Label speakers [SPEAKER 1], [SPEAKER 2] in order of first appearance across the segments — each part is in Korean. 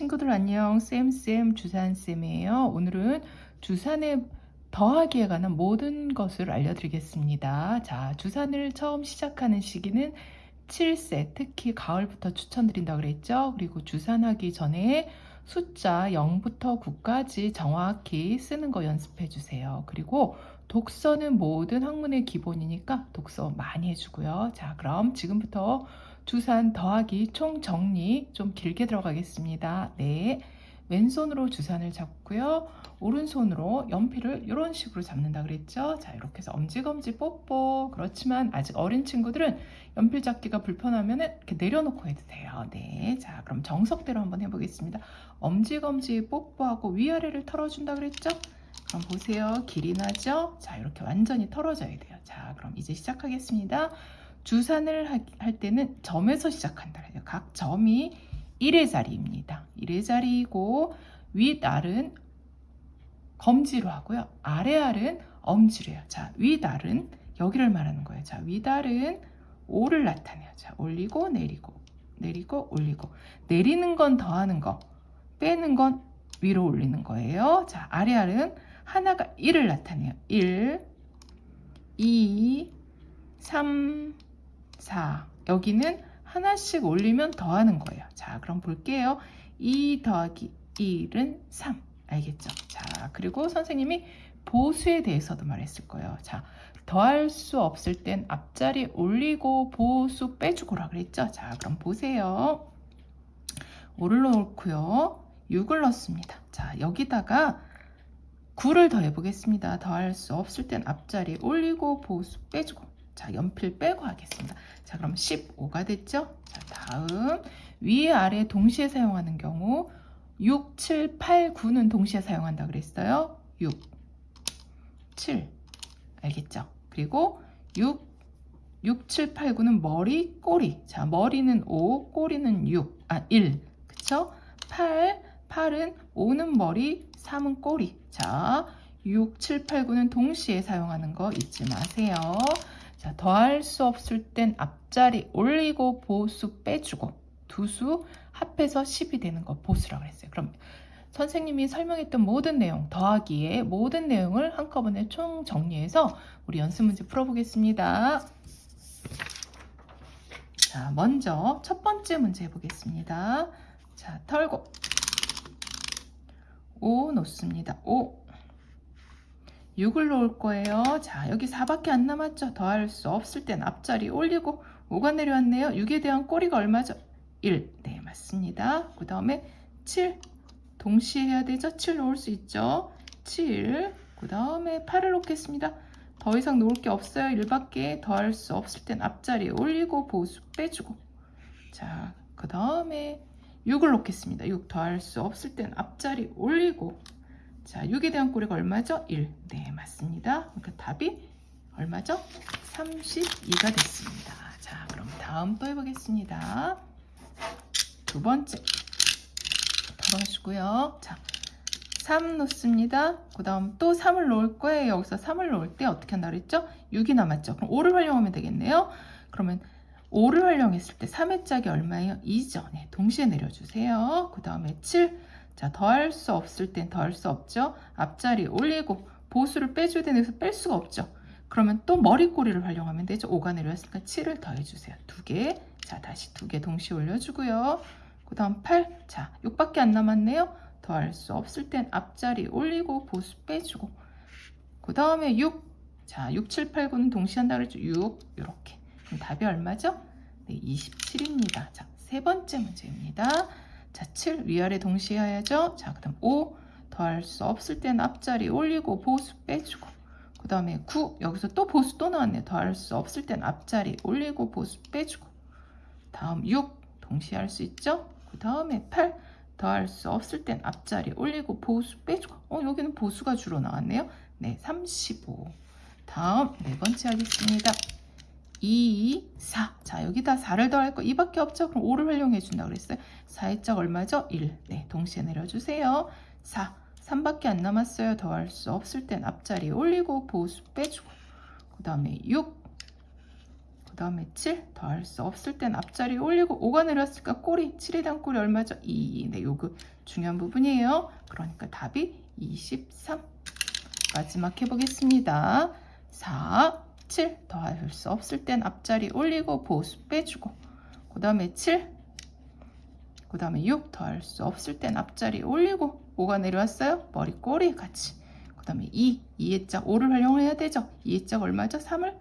[SPEAKER 1] 친구들 안녕. 쌤쌤 주산쌤이에요. 오늘은 주산에 더하기에 관한 모든 것을 알려드리겠습니다. 자 주산을 처음 시작하는 시기는 7세 특히 가을부터 추천드린다고 그랬죠? 그리고 주산하기 전에 숫자 0부터 9까지 정확히 쓰는 거 연습해 주세요. 그리고 독서는 모든 학문의 기본이니까 독서 많이 해주고요. 자 그럼 지금부터 주산 더하기 총 정리 좀 길게 들어가겠습니다. 네. 왼손으로 주산을 잡고요. 오른손으로 연필을 이런 식으로 잡는다 그랬죠. 자 이렇게 해서 엄지검지 뽀뽀 그렇지만 아직 어린 친구들은 연필 잡기가 불편하면 이렇게 내려놓고 해도 돼요. 네. 자 그럼 정석대로 한번 해보겠습니다. 엄지검지 뽀뽀하고 위아래를 털어준다 그랬죠. 그럼 보세요. 길이 나죠? 자 이렇게 완전히 털어져야 돼요. 자 그럼 이제 시작하겠습니다. 주산을 할 때는 점에서 시작한다. 각 점이 1의 자리입니다. 1의 자리이고 윗알은 검지로 하고요. 아래알은 엄지로 해요. 자, 윗알은 여기를 말하는 거예요. 자, 윗알은 5를 나타내요. 자, 올리고 내리고 내리고 올리고 내리는 건 더하는 거 빼는 건 위로 올리는 거예요. 자, 아래알은 하나가 1을 나타내요. 1, 2, 3, 4 여기는 하나씩 올리면 더하는 거예요. 자 그럼 볼게요. 2 더하기 1은 3 알겠죠? 자 그리고 선생님이 보수에 대해서도 말했을 거예요. 자 더할 수 없을 땐 앞자리 올리고 보수 빼주고라 그랬죠? 자 그럼 보세요. 5를 넣고요. 6을 넣습니다. 자 여기다가 9를 더해 보겠습니다. 더할 수 없을 땐 앞자리 올리고 보수 빼주고 자, 연필 빼고 하겠습니다. 자, 그럼 15가 됐죠? 자, 다음 위에 아래 동시에 사용하는 경우 6, 7, 8, 9는 동시에 사용한다 그랬어요. 6, 7 알겠죠? 그리고 6, 6, 7, 8, 9는 머리, 꼬리. 자, 머리는 5, 꼬리는 6, 아, 1. 그쵸? 8, 8은 5는 머리, 3은 꼬리. 자, 6, 7, 8, 9는 동시에 사용하는 거 잊지 마세요. 자, 더할 수 없을 땐 앞자리 올리고 보수 빼주고 두 수 합해서 10이 되는 거 보수라고 했어요. 그럼 선생님이 설명했던 모든 내용, 더하기의 모든 내용을 한꺼번에 총 정리해서 우리 연습 문제 풀어보겠습니다. 자, 먼저 첫 번째 문제 해보겠습니다. 자, 털고 5 놓습니다. 5 6을 놓을 거예요. 자, 여기 4밖에 안 남았죠? 더할 수 없을 땐 앞자리 올리고 5가 내려왔네요. 6에 대한 꼬리가 얼마죠? 1. 네, 맞습니다. 그 다음에 7. 동시에 해야 되죠? 7 놓을 수 있죠? 7. 그 다음에 8을 놓겠습니다. 더 이상 놓을 게 없어요. 1밖에 더할 수 없을 땐 앞자리 올리고 보수 빼주고 자, 그 다음에 6을 놓겠습니다. 6 더할 수 없을 땐 앞자리 올리고 자, 6에 대한 꼬리가 얼마죠? 1. 네, 맞습니다. 그러니까 답이 얼마죠? 32가 됐습니다. 자, 그럼 다음 또 해보겠습니다. 두 번째. 털어주고요. 자, 3 놓습니다. 그 다음 또 3을 놓을 거예요. 여기서 3을 놓을 때 어떻게 한다 그랬죠? 6이 남았죠. 그럼 5를 활용하면 되겠네요. 그러면 5를 활용했을 때 3의 짝이 얼마예요? 2죠. 네, 동시에 내려주세요. 그 다음에 7. 자, 더할 수 없을 땐 더할 수 없죠. 앞자리 올리고 보수를 빼줘야 되는데 뺄 수가 없죠. 그러면 또 머리꼬리를 활용하면 되죠. 5가 내려왔으니까 7을 더해주세요. 두 개. 자, 다시 두개 동시에 올려주고요. 그 다음 8. 자, 6밖에 안 남았네요. 더할 수 없을 땐 앞자리 올리고 보수 빼주고. 그 다음에 6. 자, 6, 7, 8, 9는 동시에 한다 그랬죠. 6. 이렇게. 답이 얼마죠? 네, 27입니다. 자, 세 번째 문제입니다. 자, 7 위아래 동시에 해야죠. 자, 그 다음 5 더할 수 없을 땐 앞자리 올리고 보수 빼주고 그 다음에 9 여기서 또 보수 또 나왔네. 더할 수 없을 땐 앞자리 올리고 보수 빼주고 다음 6 동시에 할 수 있죠. 그 다음에 8 더할 수 없을 땐 앞자리 올리고 보수 빼주고 어 여기는 보수가 주로 나왔네요. 네, 35 다음 네 번째 하겠습니다. 2, 4. 자, 여기다 4를 더할 거 2밖에 없죠? 그럼 5를 활용해 준다 그랬어요. 4의 짝 얼마죠? 1. 네, 동시에 내려주세요. 4. 3밖에 안 남았어요. 더할 수 없을 땐 앞자리 올리고 보수 빼주고 그 다음에 6. 그 다음에 7 더할 수 없을 땐 앞자리 올리고 5가 내려왔으니까 꼬리 7에 대한 꼬리 얼마죠? 2. 네, 요거 중요한 부분이에요. 그러니까 답이 23. 마지막 해보겠습니다. 4, 7 더할 수 없을 땐 앞자리 올리고 보수 빼주고 그 다음에 7, 그 다음에 6 더할 수 없을 땐 앞자리 올리고 5가 내려왔어요. 머리 꼬리 같이 그 다음에 2, 2의 짝 5를 활용해야 되죠. 2의 짝 얼마죠? 3을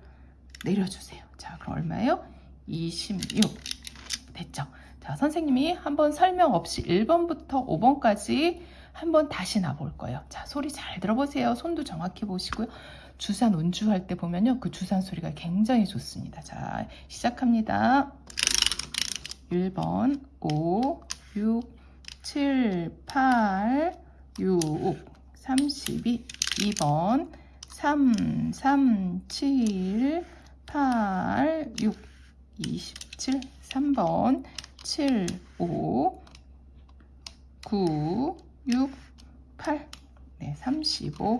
[SPEAKER 1] 내려주세요. 자 그럼 얼마예요? 26 됐죠? 자 선생님이 한번 설명 없이 1번부터 5번까지 한번 다시 놔볼 거예요. 자 소리 잘 들어보세요. 손도 정확히 보시고요. 주산 운주할 때 보면요. 그 주산 소리가 굉장히 좋습니다. 자 시작합니다. 1번 5, 6, 7, 8, 6, 32 2번 3, 3, 7, 8, 6, 27 3번 7, 5, 9, 6, 8 네, 35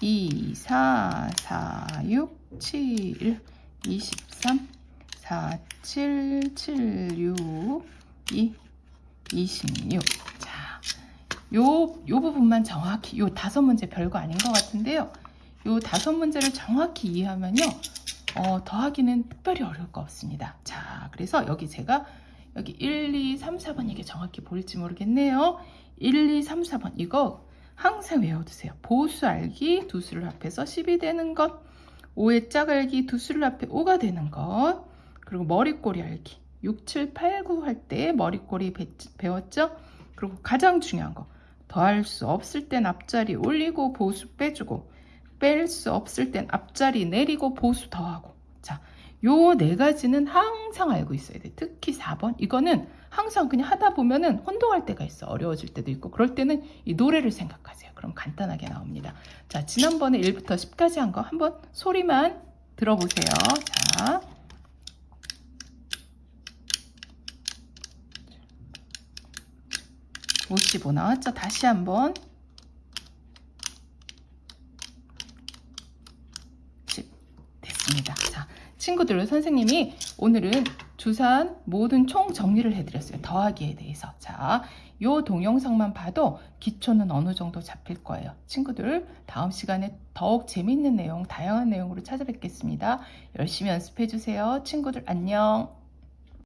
[SPEAKER 1] 2, 4, 4, 6, 7, 23 4, 7, 7, 6, 2, 26. 자, 요, 요 부분만 정확히, 요 다섯 문제 별거 아닌 것 같은데요. 요 다섯 문제를 정확히 이해하면요. 어, 더하기는 특별히 어려울 거 없습니다. 자, 그래서 여기 제가 여기 1, 2, 3, 4번 이게 정확히 보일지 모르겠네요. 1, 2, 3, 4번 이거 항상 외워두세요. 보수 알기 두 수를 합해서 10이 되는 것, 5의 짝 알기 두 수를 합해 5가 되는 것, 그리고 머리꼬리 알기 6, 7, 8, 9 할 때 머리꼬리 배, 배웠죠? 그리고 가장 중요한 거 더할 수 없을 땐 앞자리 올리고 보수 빼주고 뺄 수 없을 땐 앞자리 내리고 보수 더하고 자, 요 네 가지는 항상 알고 있어야 돼. 특히 4번 이거는 항상 그냥 하다 보면은 혼동할 때가 있어. 어려워질 때도 있고 그럴 때는 이 노래를 생각하세요. 그럼 간단하게 나옵니다. 자, 지난번에 1부터 10까지 한 거 한번 소리만 들어보세요. 자. 55 나왔죠? 다시 한번 10 됐습니다. 자, 친구들 선생님이 오늘은 주산 모든 총 정리를 해드렸어요. 더하기에 대해서. 자, 요 동영상만 봐도 기초는 어느 정도 잡힐 거예요. 친구들 다음 시간에 더욱 재밌는 내용, 다양한 내용으로 찾아뵙겠습니다. 열심히 연습해 주세요. 친구들 안녕.